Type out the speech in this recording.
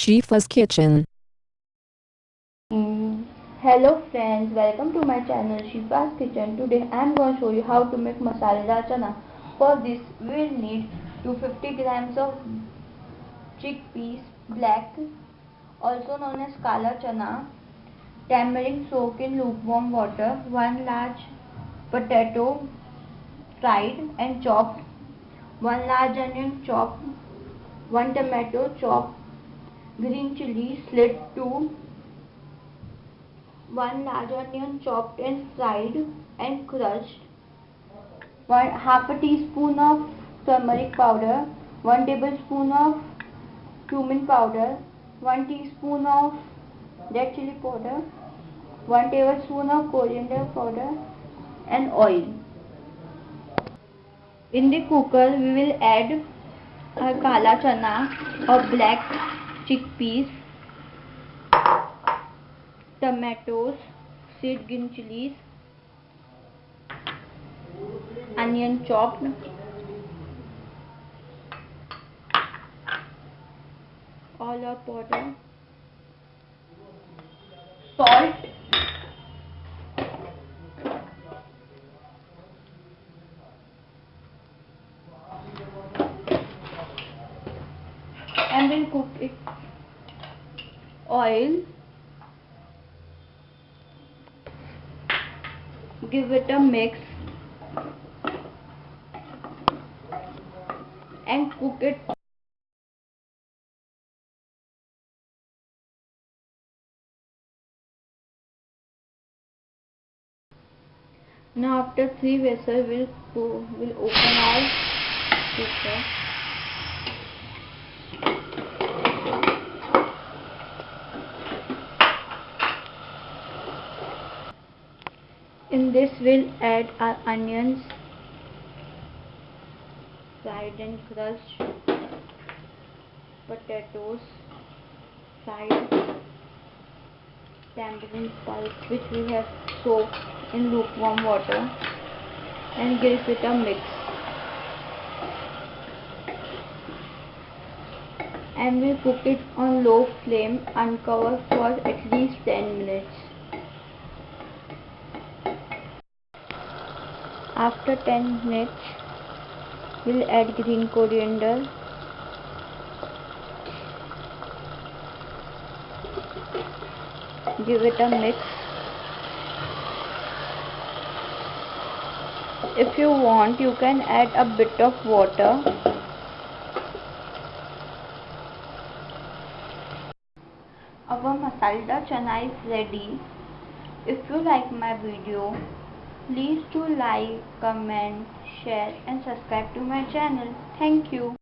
Shifa's Kitchen. Mm, Hello friends, welcome to my channel Shifa's Kitchen. Today I am going to show you how to make masala chana. For this we will need 250 grams of chickpeas black also known as kala chana, tamarind soaked in lukewarm water, one large potato fried and chopped, one large onion chopped, one tomato chopped, green chili slit two 1 large onion chopped and fried and crushed, 1 half a teaspoon of turmeric powder, 1 tablespoon of cumin powder, 1 teaspoon of red chili powder, 1 tablespoon of coriander powder and oil. In the cooker we will add a kala chana or black chickpeas tomatoes seed green chillies onion chopped all of powder salt and then cook oil give it a mix and cook it. Now after three vessels we'll will open our cooker in this we'll add our onions. Fried and crushed potatoes. Fried tamarind pulp which we have soaked in lukewarm water. And give it a mix. And we cook it on low flame uncovered for at least 10 minutes After 10 minutes, we'll add green coriander. Give it a mix. If you want, you can add a bit of water. Our masala chana is ready. If you like my video, Please do like, comment, share and subscribe to my channel. Thank you.